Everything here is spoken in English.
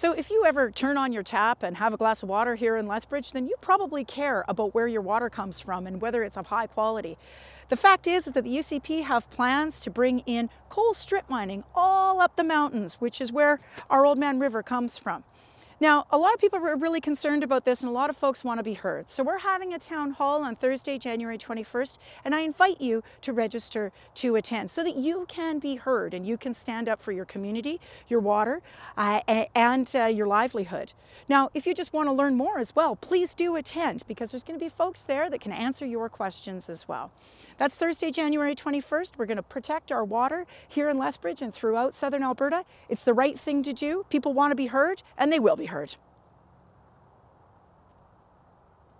So if you ever turn on your tap and have a glass of water here in Lethbridge, then you probably care about where your water comes from and whether it's of high quality. The fact is that the UCP have plans to bring in coal strip mining all up the mountains, which is where our Oldman River comes from. Now, a lot of people are really concerned about this and a lot of folks want to be heard. So we're having a town hall on Thursday, January 21st, and I invite you to register to attend so that you can be heard and you can stand up for your community, your water, uh, and uh, your livelihood. Now, if you just want to learn more as well, please do attend because there's going to be folks there that can answer your questions as well. That's Thursday, January 21st. We're going to protect our water here in Lethbridge and throughout southern Alberta. It's the right thing to do. People want to be heard, and they will be heard.